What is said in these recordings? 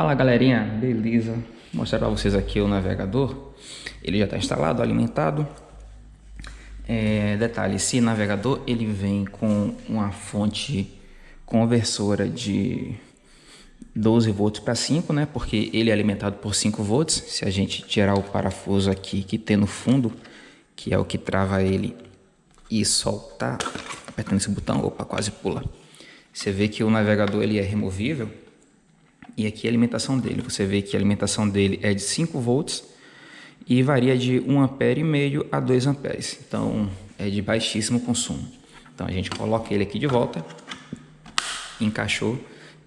Fala galerinha, beleza? Vou mostrar para vocês aqui o navegador. Ele já está instalado, alimentado. É, detalhe, esse navegador ele vem com uma fonte conversora de 12 volts para 5, né? Porque ele é alimentado por 5 volts. Se a gente tirar o parafuso aqui que tem no fundo, que é o que trava ele e soltar, apertando esse botão, opa, quase pula. Você vê que o navegador ele é removível e aqui a alimentação dele. Você vê que a alimentação dele é de 5 volts e varia de 1 ampere e meio a 2 amperes. Então é de baixíssimo consumo. Então a gente coloca ele aqui de volta, encaixou,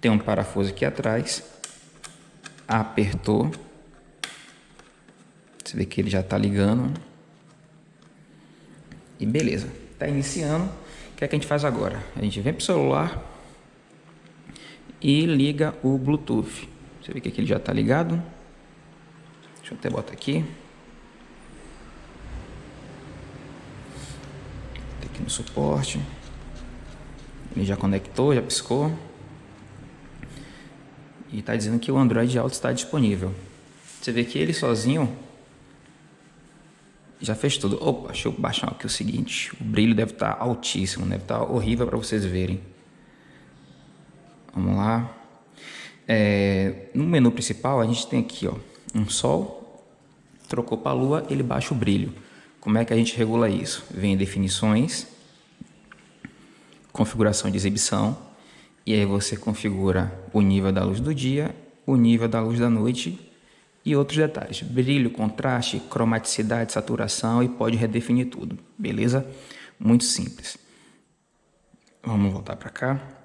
tem um parafuso aqui atrás, apertou, você vê que ele já está ligando e beleza, está iniciando. O que é que a gente faz agora? A gente vem para o celular, e liga o Bluetooth. Você vê que aqui ele já está ligado. Deixa eu até botar aqui. Tem aqui no suporte. Ele já conectou, já piscou. E está dizendo que o Android Auto está disponível. Você vê que ele sozinho já fez tudo. Opa, deixa eu baixar aqui o seguinte. O brilho deve estar tá altíssimo, deve estar tá horrível para vocês verem. Vamos lá. É, no menu principal a gente tem aqui ó, um sol, trocou para a lua, ele baixa o brilho. Como é que a gente regula isso? Vem em definições, configuração de exibição, e aí você configura o nível da luz do dia, o nível da luz da noite e outros detalhes. Brilho, contraste, cromaticidade, saturação e pode redefinir tudo, beleza? Muito simples. Vamos voltar para cá.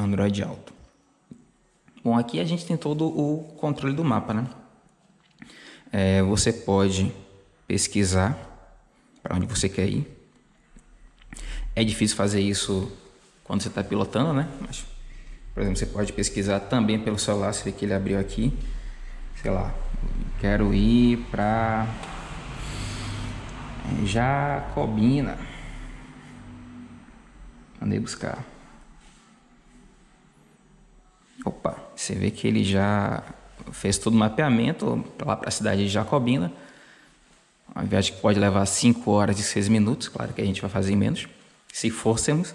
Android Auto. Bom, aqui a gente tem todo o controle do mapa, né? É, você pode pesquisar para onde você quer ir. É difícil fazer isso quando você está pilotando, né? Mas, por exemplo, você pode pesquisar também pelo celular, vê que ele abriu aqui. Sei lá, quero ir para Jacobina. Mandei buscar. Opa, você vê que ele já fez todo o mapeamento lá para a cidade de Jacobina. Uma viagem que pode levar 5 horas e 6 minutos, claro que a gente vai fazer em menos, se fôssemos.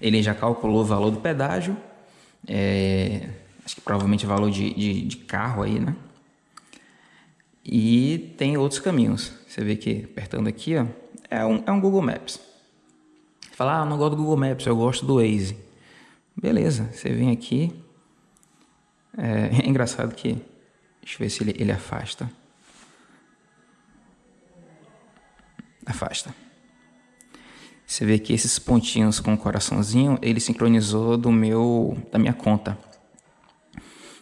Ele já calculou o valor do pedágio, é, acho que provavelmente o valor de, de, de carro aí, né? E tem outros caminhos. Você vê que apertando aqui, ó, é um, é um Google Maps. Você fala, ah, não gosto do Google Maps, eu gosto do Waze. Beleza, você vem aqui. É, é engraçado que. Deixa eu ver se ele, ele afasta. Afasta. Você vê que esses pontinhos com o coraçãozinho, ele sincronizou do meu, da minha conta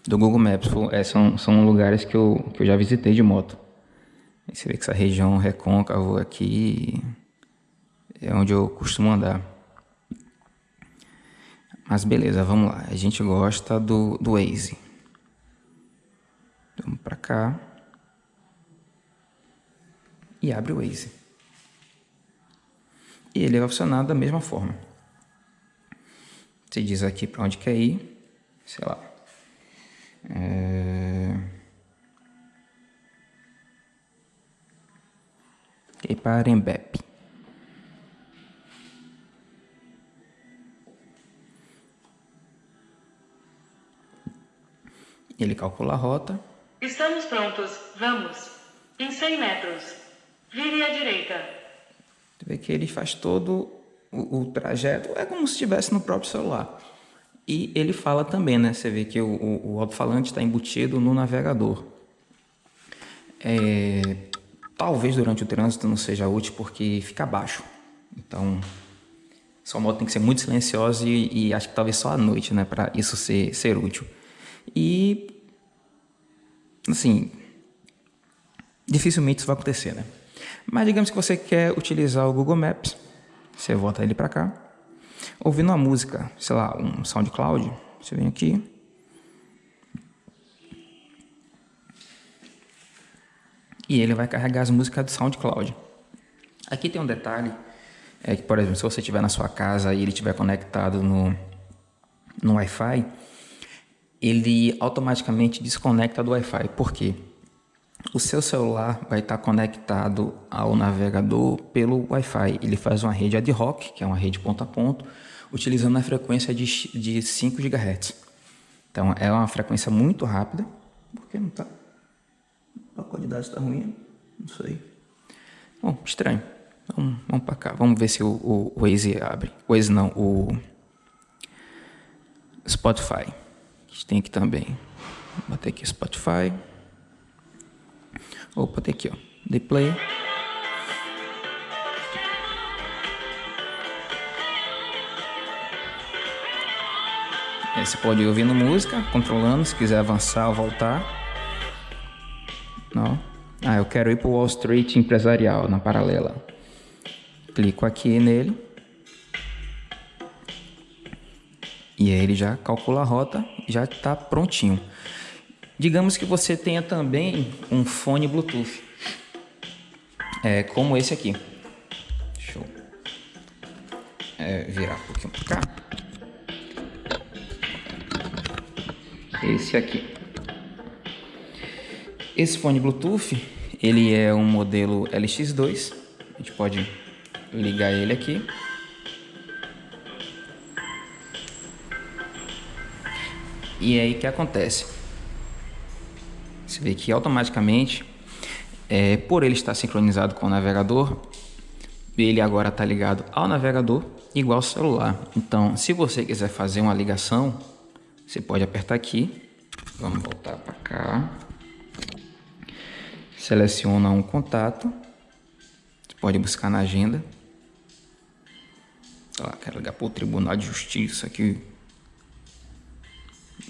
do Google Maps. É, são, são lugares que eu, que eu já visitei de moto. você vê que essa região recôncavo aqui é onde eu costumo andar. Mas beleza, vamos lá. A gente gosta do, do Waze. Vamos para cá. E abre o Waze. E ele vai funcionar da mesma forma. Você diz aqui para onde quer ir. Sei lá. É... E para Embep. Ele calcula a rota. Estamos prontos. Vamos. Em 100 metros. Vire à direita. Você vê que ele faz todo o, o trajeto. É como se estivesse no próprio celular. E ele fala também, né? Você vê que o, o, o alto-falante está embutido no navegador. É, talvez durante o trânsito não seja útil porque fica baixo. Então, sua moto tem que ser muito silenciosa e, e acho que talvez só à noite, né? Para isso ser, ser útil. E, assim, dificilmente isso vai acontecer, né? Mas digamos que você quer utilizar o Google Maps, você volta ele para cá, ouvindo uma música, sei lá, um SoundCloud, você vem aqui, e ele vai carregar as músicas do SoundCloud. Aqui tem um detalhe, é que, por exemplo, se você estiver na sua casa e ele estiver conectado no, no Wi-Fi, ele automaticamente desconecta do Wi-Fi. Por quê? O seu celular vai estar conectado ao navegador pelo Wi-Fi. Ele faz uma rede ad hoc, que é uma rede ponto a ponto, utilizando a frequência de, de 5 GHz. Então é uma frequência muito rápida. Por que não está? A qualidade está ruim? Não sei. Bom, estranho. Vamos, vamos para cá. Vamos ver se o, o, Waze abre. Waze não, o Spotify. Gente tem aqui também. Vou bater aqui Spotify. Opa, tem aqui, ó. Dei play. Aí você pode ir ouvindo música, controlando, se quiser avançar ou voltar. Não. Ah, eu quero ir para o Wall Street empresarial, na paralela. Clico aqui nele. E aí ele já calcula a rota, já está prontinho. Digamos que você tenha também um fone Bluetooth, é, como esse aqui. Deixa eu é, virar um pouquinho para cá. Esse aqui. Esse fone Bluetooth, ele é um modelo LX2. A gente pode ligar ele aqui. E aí o que acontece? Você vê que automaticamente, é, por ele estar sincronizado com o navegador, ele agora está ligado ao navegador igual ao celular. Então, se você quiser fazer uma ligação, você pode apertar aqui. Vamos voltar para cá. Seleciona um contato. Você pode buscar na agenda. Lá, quero ligar para o Tribunal de Justiça aqui.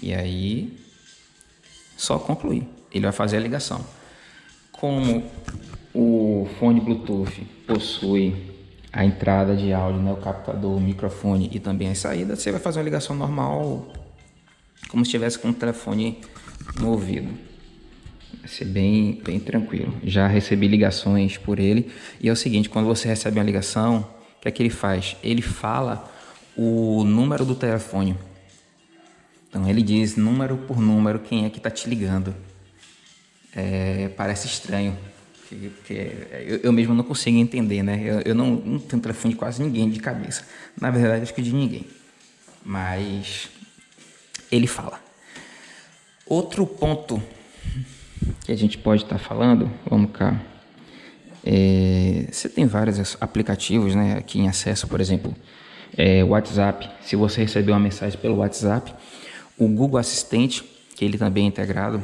E aí, só concluir ele vai fazer a ligação. Como o fone Bluetooth possui a entrada de áudio, né, o captador, o microfone e também as saídas, você vai fazer uma ligação normal, como se estivesse com o telefone no ouvido. Vai ser bem, bem tranquilo. Já recebi ligações por ele e é o seguinte, quando você recebe uma ligação, o que é que ele faz? Ele fala o número do telefone. Então ele diz número por número quem é que está te ligando é, parece estranho. Porque eu, eu, mesmo não consigo entender, né? Eu, eu não, não, tenho telefone de quase ninguém de cabeça. Na verdade, acho que de ninguém. Mas ele fala. Outro ponto que a gente pode estar tá falando, vamos cá. É, você tem vários aplicativos né, aqui em acesso, por exemplo, é, WhatsApp. Se você receber uma mensagem pelo WhatsApp, o Google Assistente, que ele também é integrado,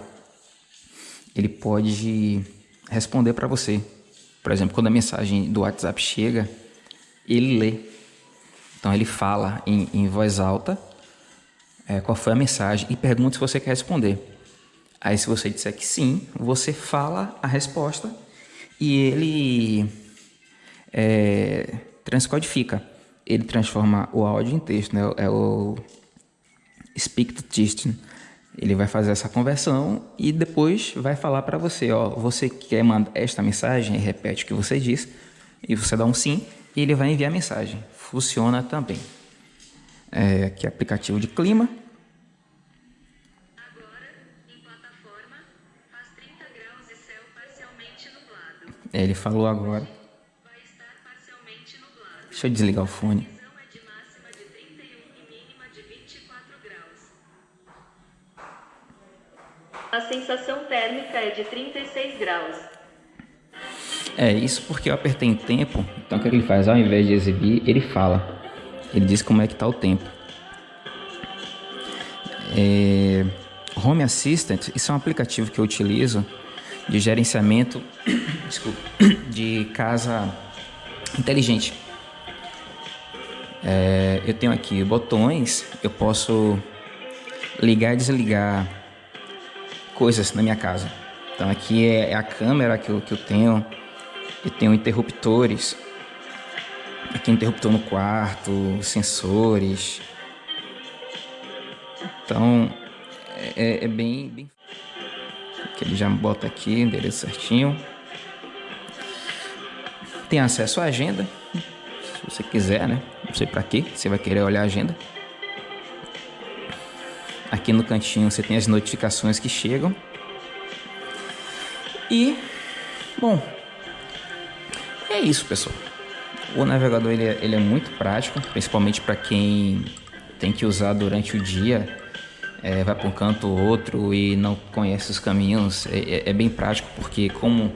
ele pode responder para você. Por exemplo, quando a mensagem do WhatsApp chega, ele lê. Então ele fala em, em voz alta é, qual foi a mensagem e pergunta se você quer responder. Aí se você disser que sim, você fala a resposta e ele é, transcodifica. Ele transforma o áudio em texto, né? É o speak to text. Ele vai fazer essa conversão e depois vai falar para você, ó, você quer mandar esta mensagem, repete o que você diz, e você dá um sim, e ele vai enviar a mensagem. Funciona também. É, aqui é aplicativo de clima. Agora, em plataforma, faz 30 graus e céu parcialmente nublado. É, ele falou agora. Deixa eu desligar o fone. Sensação térmica é de 36 graus. É, isso porque eu apertei em tempo, então o que ele faz? Ao invés de exibir, ele fala. Ele diz como é que está o tempo. É, Home Assistant, isso é um aplicativo que eu utilizo de gerenciamento desculpa, de casa inteligente. É, eu tenho aqui botões, eu posso ligar e desligar coisas na minha casa. Então aqui é, é a câmera que eu, que eu tenho, eu tenho interruptores, aqui interruptor no quarto, sensores. Então é, é bem, bem... Que ele já bota aqui, endereço certinho. Tem acesso à agenda, se você quiser, né? Não sei para quê, você vai querer olhar a agenda. Aqui no cantinho você tem as notificações que chegam. E, bom, é isso, pessoal. O navegador ele é, ele é muito prático, principalmente para quem tem que usar durante o dia, é, vai para um canto ou outro e não conhece os caminhos. É, é, é bem prático porque como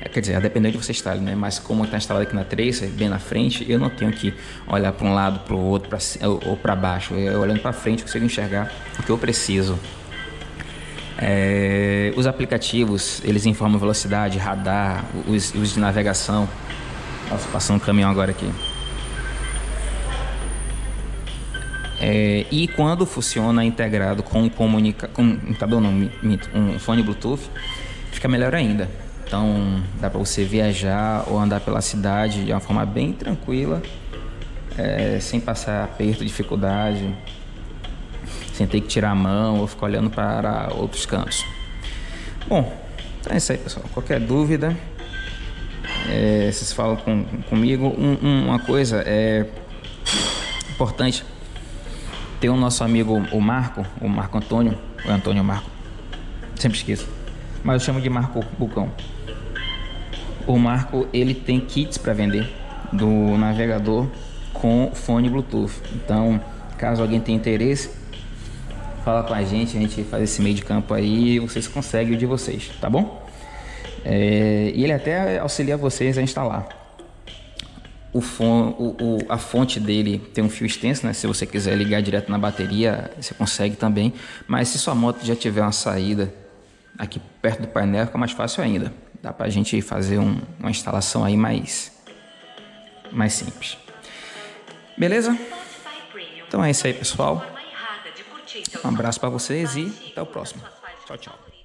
é, quer dizer, a depender de você está, né? Mas como está instalado aqui na Tracer, bem na frente, eu não tenho que olhar para um lado, para o outro, pra, ou para baixo. Eu olhando para frente, eu consigo enxergar o que eu preciso. É, os aplicativos, eles informam velocidade, radar, os, os de navegação. Nossa, passando um caminhão agora aqui. É, e quando funciona integrado com um comunica, com um um fone Bluetooth, fica melhor ainda. Então dá para você viajar ou andar pela cidade de uma forma bem tranquila, é, sem passar aperto, dificuldade, sem ter que tirar a mão ou ficar olhando para outros cantos. Bom, então é isso aí pessoal. Qualquer dúvida, é, vocês falam com, comigo. Um, um, uma coisa é importante, tem o nosso amigo o Marco, o Marco Antônio, o Antônio Marco, sempre esqueço, mas eu chamo de Marco Bucão o Marco ele tem kits para vender do navegador com fone Bluetooth. Então, caso alguém tenha interesse, fala com a gente, a gente faz esse meio de campo aí e vocês conseguem o de vocês, tá bom? É, e ele até auxilia vocês a instalar. O, fone, o, o, a fonte dele tem um fio extenso, né? Se você quiser ligar direto na bateria, você consegue também. Mas se sua moto já tiver uma saída aqui perto do painel, fica mais fácil ainda. Dá pra gente fazer um, uma instalação aí mais, mais simples. Beleza? Então é isso aí, pessoal. Um abraço para vocês e até o próximo. Tchau, tchau.